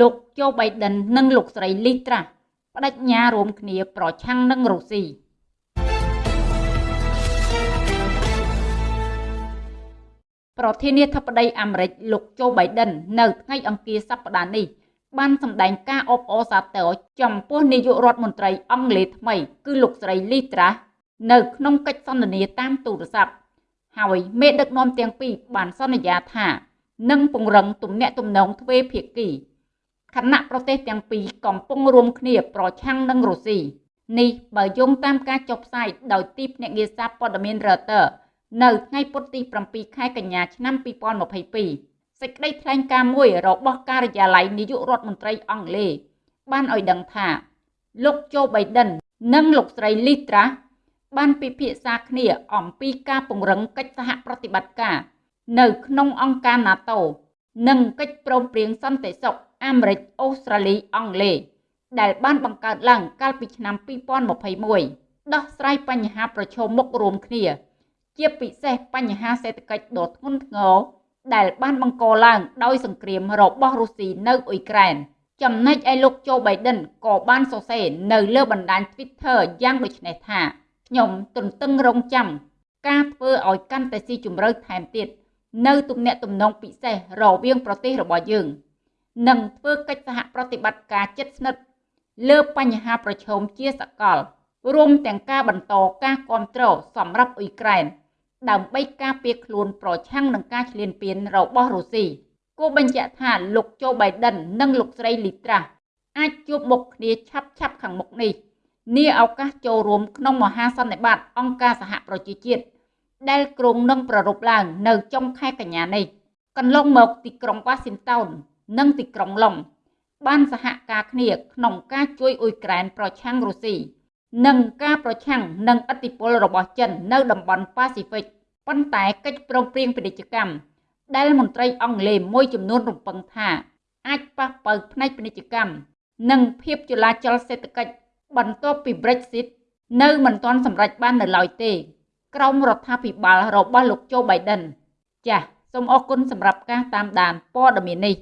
លោកជូបៃដិននិងលោកស្រីលីត្រាបដិញ្ញារួមគ្នាប្រឆាំងនឹងរុស្ស៊ីប្រធានាធិបតីអាមេរិកលោកជូបៃដិននៅថ្ងៃអង្គារសប្តាហ៍នេះបានសម្ដែងការអបអរសាទរចំពោះនាយករដ្ឋមន្ត្រីអង់គ្លេសថ្មី គឺលោកស្រីលីត្រានៅក្នុងកិច្ចសន្ទនាតាមទូរស័ព្ទហើយមេដឹកនាំទាំងពីរបានសន្យាថានឹងពង្រឹងទំនាក់ទំនងទ្វេភាគី ខណៈប្រទេសទាំងពីរកំពុងរួមគ្នាប្រឆាំងនឹងរុស្ស៊ីនេះបើយោងតាមការចុះផ្សាយដោយទីភ្នាក់ងារសារព័ត៌មាន Reuters នៅថ្ងៃពុធទី7ខែកញ្ញាឆ្នាំ2022សេចក្តីថ្លែងការណ៍មួយរបស់ការិយាល័យនាយករដ្ឋមន្ត្រីអង់គ្លេសបានឲ្យដឹងថា លោកโจ Biden និងលោកស្រី Liz Truss បានពិភាក្សាគ្នាអំពីការពង្រឹងកិច្ចសហប្រតិបត្តិការ នៅក្នុងអង្គការ NATO និងកិច្ចព្រមព្រៀងសន្តិសុខ អាមេរិកអូស្ត្រាលីអង់គ្លេសដែលបានបង្កើតឡើងកាលពីឆ្នាំ2021ដោះស្រាយបញ្ហាប្រឈមមុខរួមគ្នា ជាពិសេសបញ្ហាសេដ្ឋកិច្ចដ៏ធ្ងន់ធ្ងរដែលបានបង្កឡើងដោយសង្គ្រាមរបស់រុស្ស៊ីនៅអ៊ុយក្រែនចំណែកឯលោកโจ Biden ក៏បានសរសេរនៅលើបណ្ដាញ Twitter យ៉ាងដូចនេះថាខ្ញុំទន្ទឹងរង់ចាំការធ្វើឲ្យកាន់តែស៊ីជម្រៅថែមទៀតនៅទំនាក់ទំនងពិសេសរវាងប្រទេសរបស់យើង និងធ្វើកិច្ចសហប្រតិបត្តិការជិតស្និទ្ធលើបញ្ហាប្រឈមជាសកល រួមទាំងការបន្តការគ្រប់គ្រងសម្រាប់អ៊ុយក្រែនដើម្បីការពារខ្លួនប្រឆាំងនឹងការឈ្លានពានរបស់រុស្ស៊ីគូបញ្ជាក់ថាលោកโจ Biden និងលោកស្រី Liz Truss អាចជួបមុខគ្នាឆាប់ឆាប់ខាងមុខនេះនាឱកាសចូលរួមក្នុងមហាសន្និបាតអង្គការសហប្រជាជាតិដែលក្រុងនឹងប្រារព្ធឡើងនៅចុងខែកញ្ញានេះកន្លងមកទីក្រុង Washington និងទីក្រុងឡុងបានសហការគ្នាក្នុងការជួយអ៊ុយក្រែនប្រឆាំងរុស្ស៊ីនិងការប្រឆាំងនឹងឥទ្ធិពលរបស់ចិននៅតំបន់ប៉ាស៊ីហ្វិកប៉ុន្តែកិច្ចព្រមព្រៀងពាណិជ្ជកម្មដែលមន្ត្រីអង់គ្លេសមួយចំនួនរំពឹងថាអាចប៉ះប៉ូវផ្នែកពាណិជ្ជកម្មនិងភាពចលាចលសេដ្ឋកិច្ចបន្ទាប់ពី Brexit នៅមិនទាន់សម្រេចបាននៅឡើយទេ ក្រមរដ្ឋាភិបាលរបស់លោកโจ Biden ចាសសូមអរគុណសម្រាប់ការតាមដានព័ត៌មាននេះ